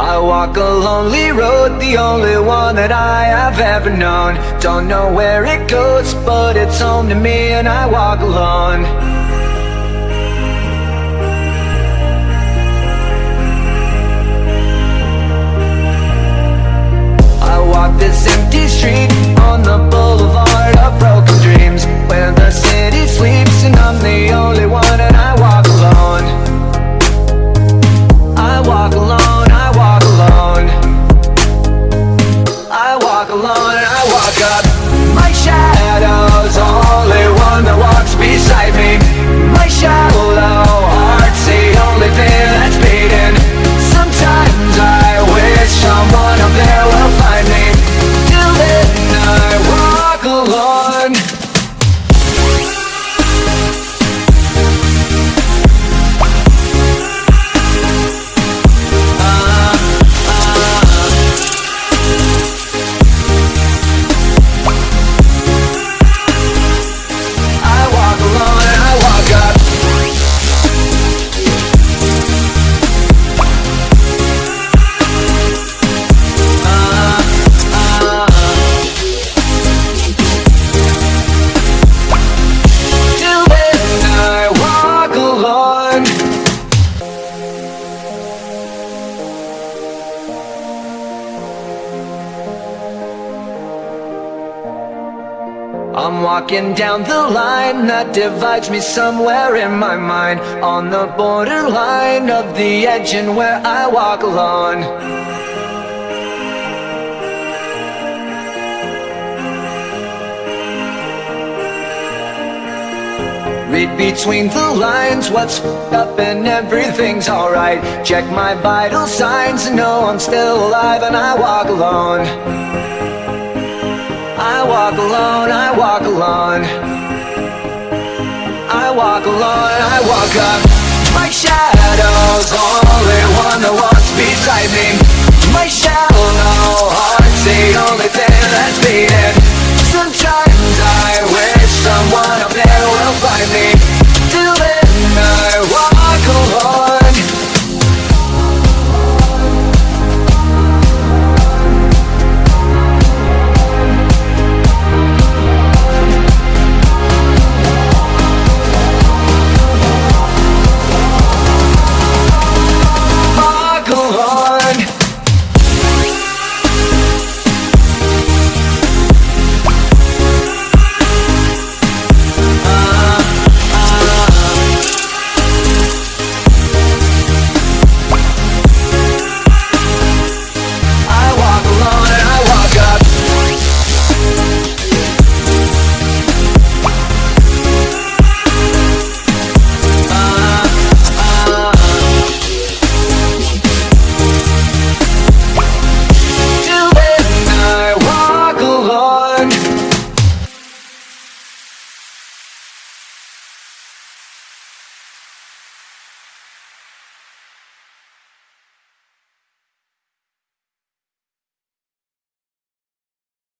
I walk a lonely road, the only one that I have ever known. Don't know where it goes, but it's home to me and I walk alone. I walk this empty street walk alone and I walk up My shadow's only one that walks beside me I'm walking down the line that divides me somewhere in my mind. On the borderline of the edge and where I walk alone. Read between the lines what's up and everything's alright. Check my vital signs and know I'm still alive and I walk alone walk alone, I walk alone. I walk alone, I walk up. My shadow's only one that walks beside me. My shallow